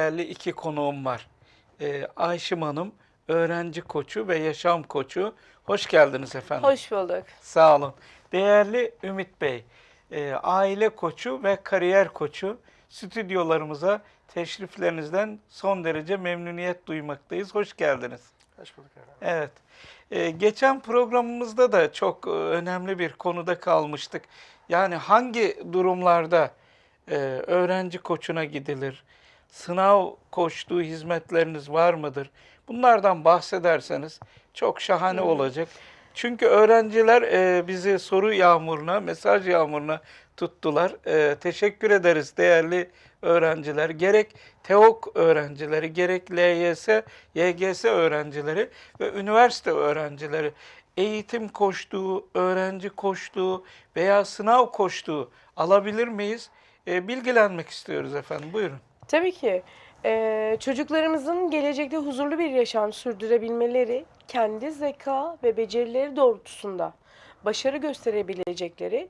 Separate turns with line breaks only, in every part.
değerli iki konuğum var. Ee, Ayşim Hanım, öğrenci koçu ve yaşam koçu. Hoş geldiniz efendim.
Hoş bulduk.
Sağ olun. Değerli Ümit Bey, e, aile koçu ve kariyer koçu stüdyolarımıza teşriflerinizden son derece memnuniyet duymaktayız. Hoş geldiniz.
Hoş bulduk efendim.
Evet. Ee, geçen programımızda da çok e, önemli bir konuda kalmıştık. Yani hangi durumlarda e, öğrenci koçuna gidilir? Sınav koçluğu hizmetleriniz var mıdır? Bunlardan bahsederseniz çok şahane olacak. Çünkü öğrenciler e, bizi soru yağmuruna, mesaj yağmuruna tuttular. E, teşekkür ederiz değerli öğrenciler. Gerek TEOK öğrencileri, gerek LYS, YGS öğrencileri ve üniversite öğrencileri eğitim koştuğu, öğrenci koştuğu veya sınav koştuğu alabilir miyiz? E, bilgilenmek istiyoruz efendim. Buyurun.
Tabii ki. Eee, çocuklarımızın gelecekte huzurlu bir yaşam sürdürebilmeleri, kendi zeka ve becerileri doğrultusunda başarı gösterebilecekleri,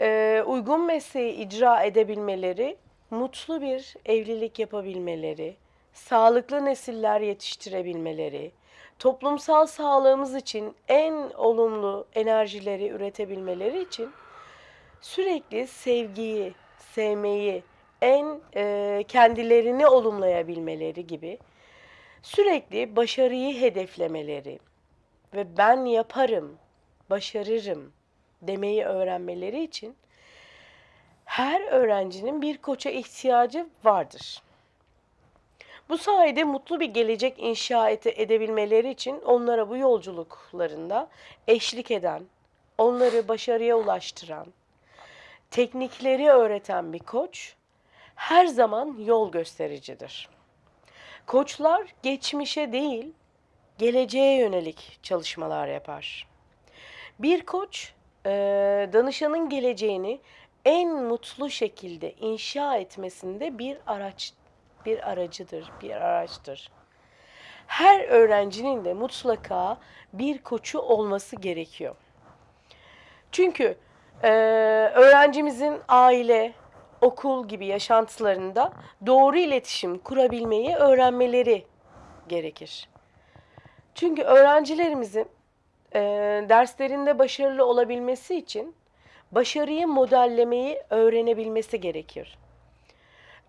eee, uygun mesleği icra edebilmeleri, mutlu bir evlilik yapabilmeleri, sağlıklı nesiller yetiştirebilmeleri, toplumsal sağlığımız için en olumlu enerjileri üretebilmeleri için sürekli sevgiyi, sevmeyi, en e, kendilerini olumlayabilmeleri gibi sürekli başarıyı hedeflemeleri ve ben yaparım, başarırım demeyi öğrenmeleri için her öğrencinin bir koça ihtiyacı vardır. Bu sayede mutlu bir gelecek inşa ede- edebilmeleri için onlara bu yolculuklarında eşlik eden, onları başarıya ulaştıran, teknikleri öğreten bir koç her zaman yol göstericidir. Koçlar geçmişe değil, geleceğe yönelik çalışmalar yapar. Bir koç e, danışanın geleceğini en mutlu şekilde inşa etmesinde bir araç bir aracıdır, bir araçtır. Her öğrencinin de mutlaka bir koçu olması gerekiyor. Çünkü e, öğrencimizin aile, okul gibi yaşantılarında doğru iletişim kurabilmeyi öğrenmeleri gerekir. Çünkü öğrencilerimizin e, derslerinde başarılı olabilmesi için başarıyı modellemeyi öğrenebilmesi gerekir.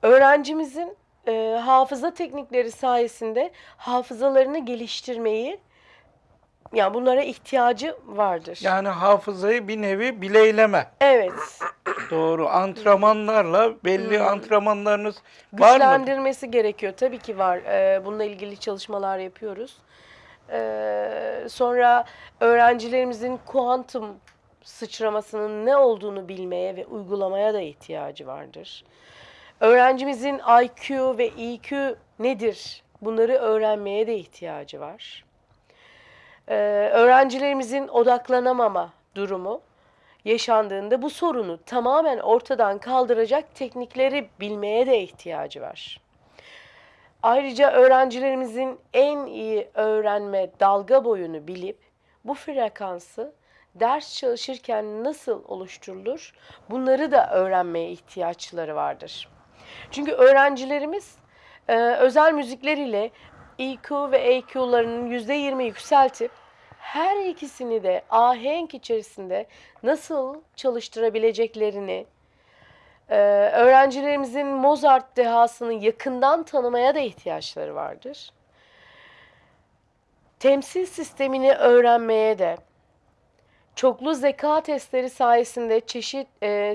Öğrencimizin e, hafıza teknikleri sayesinde hafızalarını geliştirmeyi, yani bunlara ihtiyacı vardır.
Yani hafızayı bir nevi bileyleme.
Evet,
Doğru. Antrenmanlarla belli antrenmanlarınız var mı?
güçlendirmesi gerekiyor. Tabii ki var. Ee, bununla ilgili çalışmalar yapıyoruz. Ee, sonra öğrencilerimizin kuantum sıçramasının ne olduğunu bilmeye ve uygulamaya da ihtiyacı vardır. Öğrencimizin IQ ve EQ nedir? Bunları öğrenmeye de ihtiyacı var. Ee, öğrencilerimizin odaklanamama durumu yaşandığında bu sorunu tamamen ortadan kaldıracak teknikleri bilmeye de ihtiyacı var. Ayrıca öğrencilerimizin en iyi öğrenme dalga boyunu bilip bu frekansı ders çalışırken nasıl oluşturulur bunları da öğrenmeye ihtiyaçları vardır. Çünkü öğrencilerimiz e, özel müzikler ile EQ ve AQ'larının %20 yükseltip her ikisini de ahenk içerisinde nasıl çalıştırabileceklerini, e, öğrencilerimizin Mozart dehasını yakından tanımaya da ihtiyaçları vardır. Temsil sistemini öğrenmeye de, çoklu zeka testleri sayesinde çeşit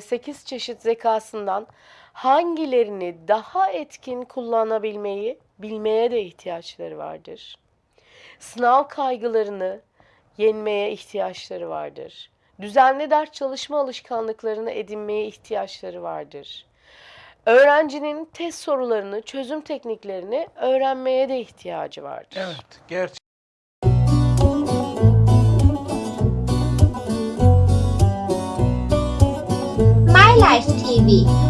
8 çeşit zekasından hangilerini daha etkin kullanabilmeyi bilmeye de ihtiyaçları vardır. Sınav kaygılarını yenmeye ihtiyaçları vardır. Düzenli ders çalışma alışkanlıklarını edinmeye ihtiyaçları vardır. Öğrencinin test sorularını, çözüm tekniklerini öğrenmeye de ihtiyacı vardır.
Evet. Gerçekten.
My Life TV